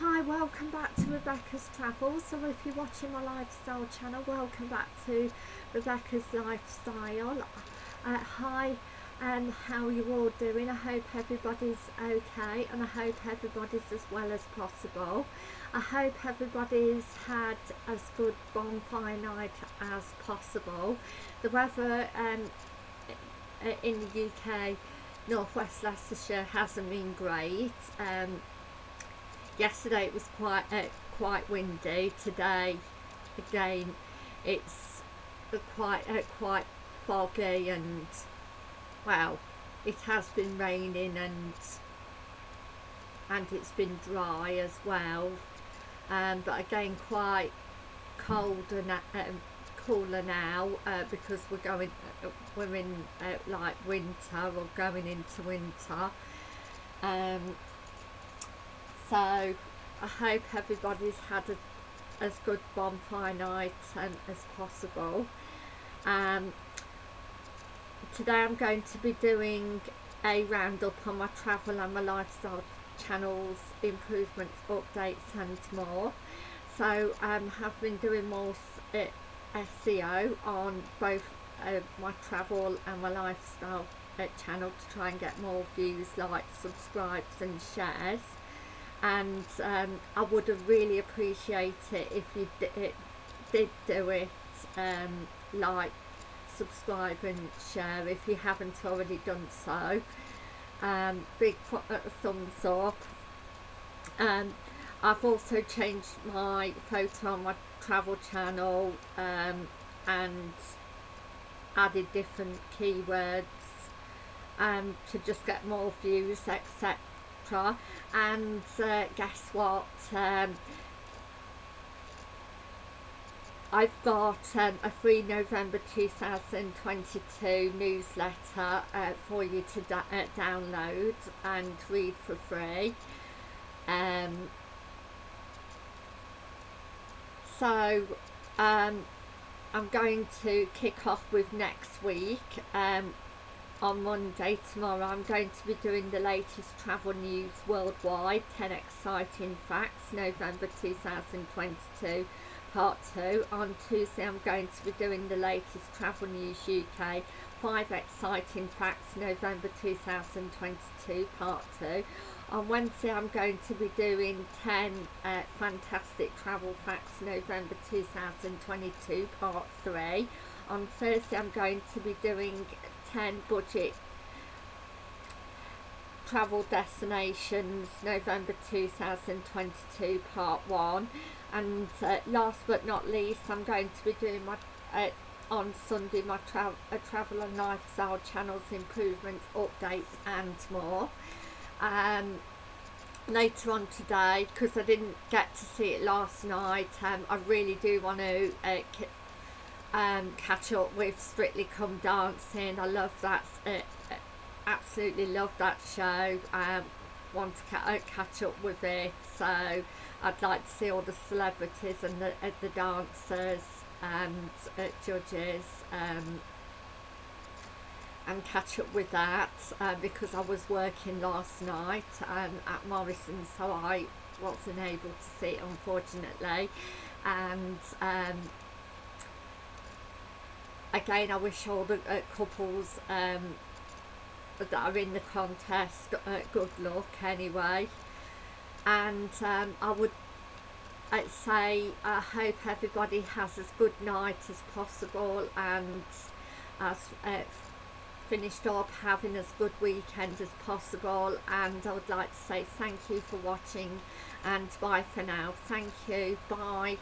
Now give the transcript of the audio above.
Hi, welcome back to Rebecca's Travels. So if you're watching my lifestyle channel, welcome back to Rebecca's Lifestyle. Uh, hi, and um, how are you all doing? I hope everybody's okay and I hope everybody's as well as possible. I hope everybody's had as good bonfire night as possible. The weather um, in the UK, Northwest Leicestershire hasn't been great. Um, yesterday it was quite uh, quite windy. Today again it's quite uh, quite foggy and well it has been raining and and it's been dry as well. Um, but again quite cold and um, cooler now uh, because we're going uh, we're in uh, like winter or going into winter. Um, so I hope everybody's had a, as good bonfire night um, as possible. Um, today I'm going to be doing a roundup on my travel and my lifestyle channels improvements updates and more. So I um, have been doing more SEO on both uh, my travel and my lifestyle uh, channel to try and get more views likes subscribes and shares and um, I would have really appreciated it if you did, did do it um, like subscribe and share if you haven't already done so. Um, big uh, thumbs up. Um, I've also changed my photo on my travel channel um, and added different keywords um, to just get more views etc and uh, guess what um, I've got um, a free November 2022 newsletter uh, for you to da uh, download and read for free. Um, so um, I'm going to kick off with next week. Um, on Monday tomorrow I'm going to be doing the latest travel news worldwide. 10 exciting facts November 2022 part 2 on Tuesday I'm going to be doing the latest travel news UK 5 exciting facts November 2022 part 2 on Wednesday I'm going to be doing 10 uh, fantastic travel facts November 2022 part 3 on Thursday I'm going to be doing 10 budget travel destinations November 2022 part 1 and uh, last but not least I'm going to be doing my uh, on Sunday my tra uh, travel and lifestyle channels improvements updates and more. Um, later on today because I didn't get to see it last night um, I really do want to uh, um, catch up with Strictly Come Dancing. I love that, uh, uh, absolutely love that show. Um, want to ca uh, catch up with it, so I'd like to see all the celebrities and the, uh, the dancers and uh, judges um, and catch up with that uh, because I was working last night um, at Morrison so I wasn't able to see it unfortunately and um, again I wish all the uh, couples um, that are in the contest uh, good luck anyway. And um, I would say I hope everybody has as good night as possible and as uh, finished up having as good weekend as possible. And I would like to say thank you for watching. And bye for now. Thank you. Bye